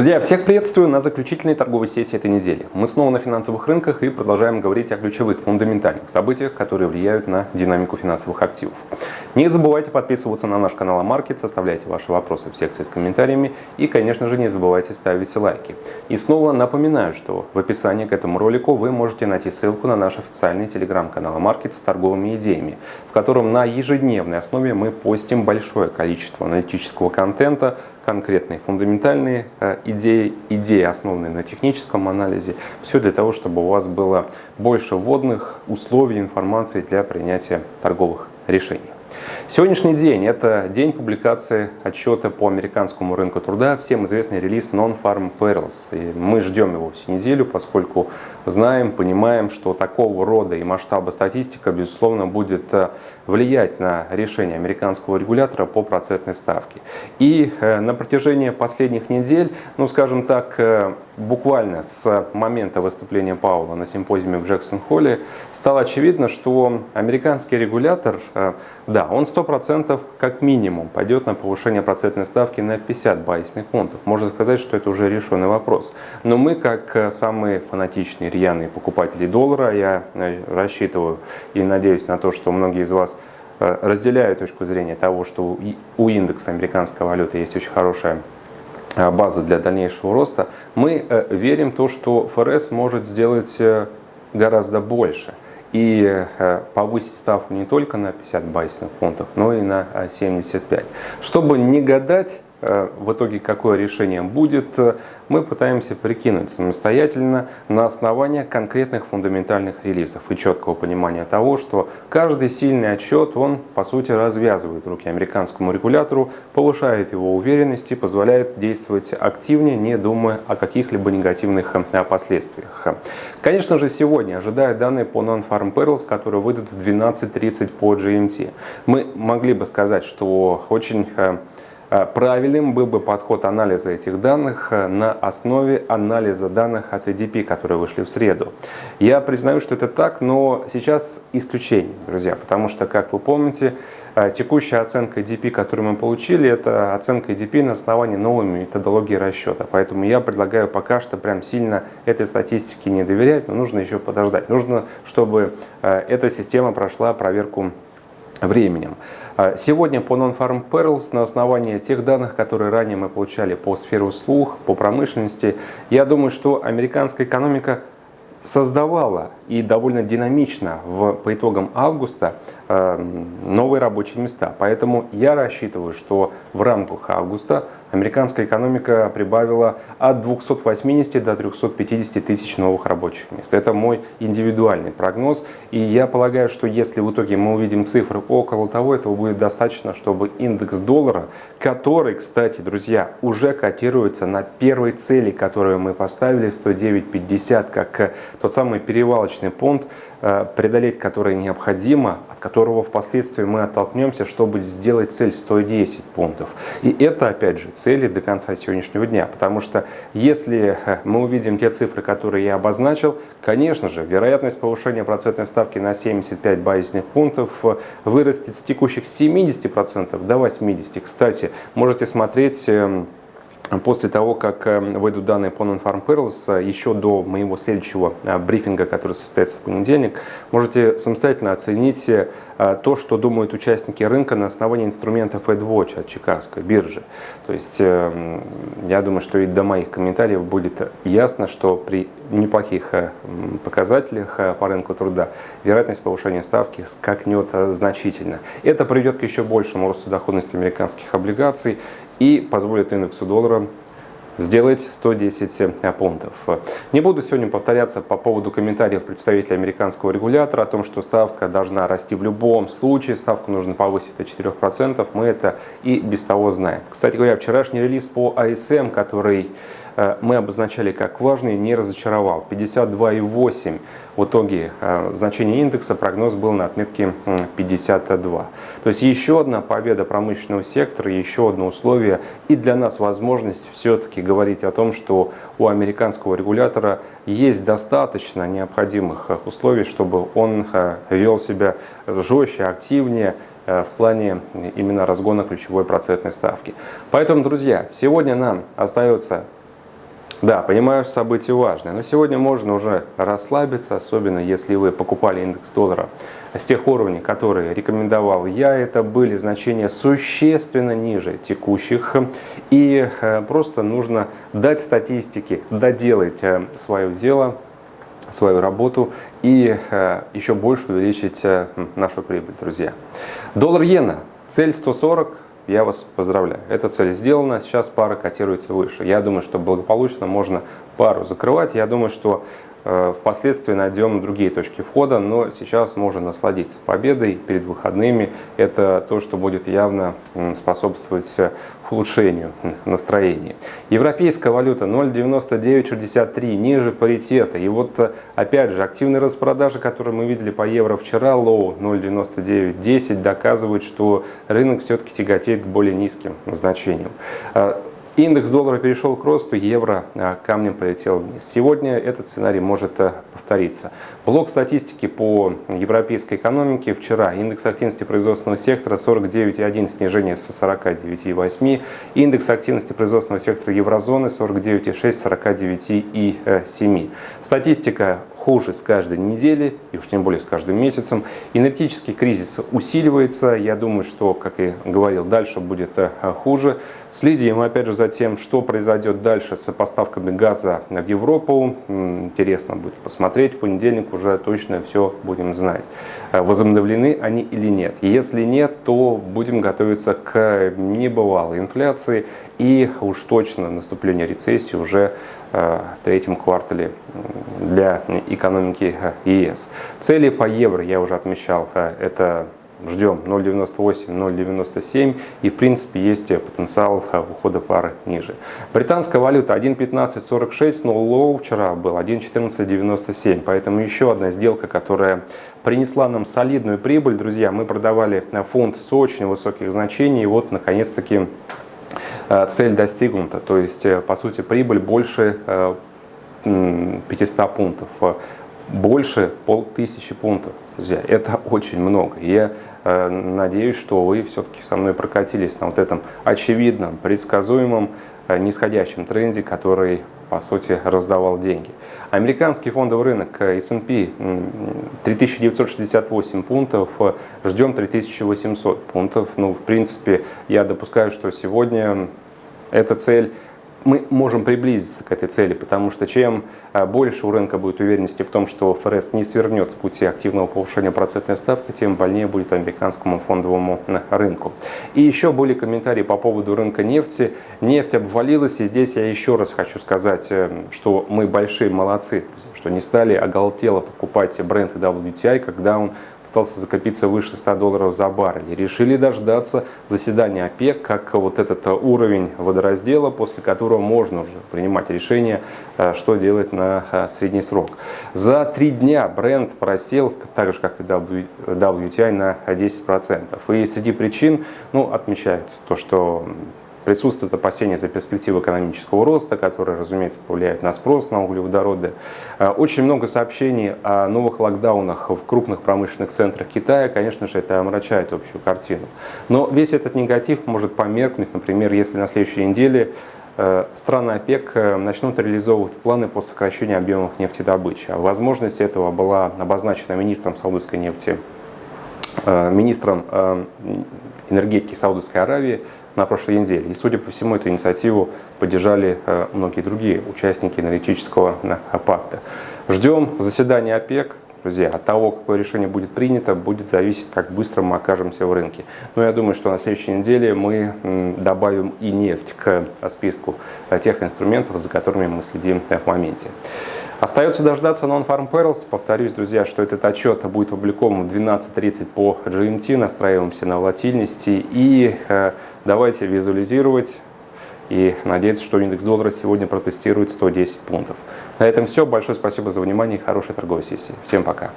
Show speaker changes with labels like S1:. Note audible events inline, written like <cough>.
S1: Друзья, всех приветствую на заключительной торговой сессии этой недели. Мы снова на финансовых рынках и продолжаем говорить о ключевых фундаментальных событиях, которые влияют на динамику финансовых активов. Не забывайте подписываться на наш канал Амаркет, составляйте ваши вопросы в секции с комментариями и, конечно же, не забывайте ставить лайки. И снова напоминаю, что в описании к этому ролику вы можете найти ссылку на наш официальный телеграм-канал Амаркет с торговыми идеями, в котором на ежедневной основе мы постим большое количество аналитического контента, конкретные фундаментальные э, идеи, идеи, основанные на техническом анализе. Все для того, чтобы у вас было больше вводных условий, информации для принятия торговых решений. Сегодняшний день – это день публикации отчета по американскому рынку труда, всем известный релиз Non-Farm Payrolls. И мы ждем его всю неделю, поскольку знаем, понимаем, что такого рода и масштаба статистика, безусловно, будет э, влиять на решение американского регулятора по процентной ставке. И э, на протяжении последних недель, ну скажем так, э, буквально с момента выступления Паула на симпозиуме в Джексон-Холле стало очевидно, что американский регулятор, да, он 100% как минимум пойдет на повышение процентной ставки на 50 базисных пунктов. Можно сказать, что это уже решенный вопрос. Но мы, как самые фанатичные рьяные покупатели доллара. Я э, рассчитываю и надеюсь на то, что многие из вас э, разделяют точку зрения того, что у индекса американской валюты есть очень хорошая э, база для дальнейшего роста. Мы верим в то, что ФРС может сделать гораздо больше и повысить ставку не только на 50 базисных пунктов, но и на 75. Чтобы не гадать, Э, в итоге какое решение будет, э, мы пытаемся прикинуть самостоятельно на основании конкретных фундаментальных релизов и четкого понимания того, что каждый сильный отчет, он по сути развязывает руки американскому регулятору, повышает его уверенность и позволяет действовать активнее, не думая о каких-либо негативных э, последствиях. Конечно же, сегодня ожидают данные по Non-Farm Payrolls, которые выйдут в 12.30 по GMT. Мы могли бы сказать, что очень Э, правильным был бы подход анализа этих данных э, на основе анализа данных от EDP, которые вышли в среду. Я признаю, что это так, но сейчас исключение, друзья, потому что, как вы помните, э, текущая оценка EDP, которую мы получили, это оценка EDP на основании новой методологии расчета. Поэтому я предлагаю пока что прям сильно этой статистике не доверять, но нужно еще подождать. Нужно, чтобы эта система прошла проверку временем. А, сегодня по Non-Farm Perils на основании тех данных, которые ранее мы получали по сфере услуг, по промышленности, я думаю, что американская экономика создавала и довольно динамично в, по итогам августа новые рабочие места. Поэтому я рассчитываю, что в рамках августа американская экономика прибавила от 280 до 350 тысяч новых рабочих мест. Это мой индивидуальный прогноз. И я полагаю, что если в итоге мы увидим цифры около того, этого будет достаточно, чтобы индекс доллара, который, кстати, друзья, уже котируется на первой цели, которую мы поставили, 109.50, как тот самый перевалочный понт, преодолеть который необходимо, от которого впоследствии мы оттолкнемся, чтобы сделать цель 110 пунктов. И это, опять же, цели до конца сегодняшнего дня. Потому что если э, мы увидим те цифры, которые я обозначил, конечно же, вероятность повышения процентной ставки на 75 базисных пунктов э, вырастет с текущих 70% до 80%. Кстати, можете смотреть эм, После того, как эм, выйдут данные по Non-Farm Perils, э, еще до моего следующего э, брифинга, который состоится в понедельник, можете самостоятельно оценить э, то, что думают участники рынка на основании инструментов AdWatch от Чикагской биржи. То есть эм, я думаю, что и до моих комментариев будет ясно, что при неплохих показателях по рынку труда вероятность повышения ставки скакнет значительно. Это приведет к еще большему росту доходности американских облигаций и позволит индексу доллара сделать 110 э, пунктов. Не буду сегодня повторяться по поводу комментариев представителя американского регулятора о том, что ставка должна расти в любом случае, ставку нужно повысить до 4%, мы это и без того знаем. Кстати говоря, вчерашний релиз по ASM, который Э, мы обозначали как важный, не разочаровал. 52,8 в итоге э, значение индекса, прогноз был на отметке 52. То есть еще одна победа промышленного сектора, еще одно условие и для нас возможность все-таки говорить о том, что у американского регулятора есть достаточно необходимых условий, чтобы он э, вел себя жестче, активнее, в плане именно разгона ключевой процентной ставки. Поэтому, друзья, сегодня нам остается Да, понимаю, событие важное, но сегодня можно уже расслабиться, особенно если вы покупали индекс доллара с тех уровней, которые рекомендовал я, это были значения существенно ниже текущих. И э, просто нужно дать статистике, доделать э, свое дело, свою работу и э, еще больше увеличить нашу прибыль, друзья. Доллар-иена, цель 140, я вас поздравляю. Эта цель сделана, сейчас пара котируется выше. Я думаю, что благополучно можно пару закрывать. Я думаю, что впоследствии найдем другие точки входа, но сейчас можно насладиться победой перед выходными. Это то, что будет явно способствовать улучшению настроения. Европейская валюта 0,9963, ниже паритета. И вот э, опять же активные распродажи, которые мы видели по евро вчера, low 0,9910, доказывают, что рынок все-таки тяготеет к более низким значениям. Э, Индекс доллара перешел к росту, евро а, камнем полетел вниз. Сегодня этот сценарий может э, повториться. Блок статистики по европейской экономике. Вчера индекс активности производственного сектора 49,1, снижение с 49,8. Индекс активности производственного сектора еврозоны 49,6, 49,7. Статистика хуже с каждой недели, и уж тем более с каждым месяцем. Энергетический кризис усиливается. Я думаю, что, как и говорил, дальше будет э, хуже. Следим, опять же, за тем, что произойдет дальше с поставками газа в Европу. Интересно будет посмотреть. В понедельник уже точно все будем знать. Э, возобновлены они или нет. Если нет, то будем готовиться к небывалой инфляции и уж точно наступление рецессии уже в третьем квартале для экономики ЕС. Цели по евро я уже отмечал. Э, это ждем 0,98, 0,97 и в принципе есть потенциал э, ухода пары ниже. Британская валюта 1,1546, но low вчера был 1,1497, поэтому еще одна сделка, которая принесла нам солидную прибыль. Друзья, мы продавали фунт с очень высоких значений и вот наконец-таки Э, цель достигнута, то есть, э, по сути, прибыль больше 500 э, пунктов, больше полтысячи пунктов, друзья, это <laughs> очень много. Я надеюсь, что вы все-таки со мной прокатились на вот этом очевидном, предсказуемом нисходящем тренде, который по сути, раздавал деньги. Американский фондовый рынок S&P 3968 пунктов, ждем 3800 пунктов. Ну, в принципе, я допускаю, что сегодня эта цель мы можем приблизиться к этой цели, потому что чем а, больше у рынка будет уверенности в том, что ФРС не свернет с пути активного повышения процентной ставки, тем больнее будет американскому фондовому рынку. И еще были комментарии по поводу рынка нефти. Нефть обвалилась, и здесь я еще раз хочу сказать, э, что мы большие молодцы, что не стали оголтело покупать бренд WTI, когда он пытался закопиться выше 100 долларов за баррель. Решили дождаться заседания ОПЕК, как вот этот э, уровень водораздела, после которого можно уже принимать решение, э, что делать на э, средний срок. За три дня бренд просел, так же как и WTI, на 10%. И среди причин ну, отмечается то, что Присутствует опасения за перспективы экономического роста, которые, разумеется, повлияют на спрос на углеводороды. Э, очень много сообщений о новых локдаунах в крупных промышленных центрах Китая. Конечно же, это омрачает общую картину. Но весь этот негатив может померкнуть, например, если на следующей неделе э, страны ОПЕК э, начнут реализовывать планы по сокращению объемов нефтедобычи. Возможность этого была обозначена министром саудовской нефти, министром энергетики Саудовской Аравии на прошлой неделе. И, судя по всему, эту инициативу поддержали э, многие другие участники аналитического э, пакта. Ждем заседания ОПЕК. Друзья, от того, какое решение будет принято, будет зависеть, как быстро мы окажемся в рынке. Но я думаю, что на следующей неделе мы добавим и нефть к списку э, тех инструментов, за которыми мы следим в моменте. Остается дождаться Non-Farm Perils. Повторюсь, друзья, что этот отчет будет опубликован в 12.30 по GMT. Настраиваемся на волатильности и э, давайте визуализировать и надеяться, что индекс доллара сегодня протестирует 110 пунктов. На этом все. Большое спасибо за внимание и хорошей торговой сессии. Всем пока.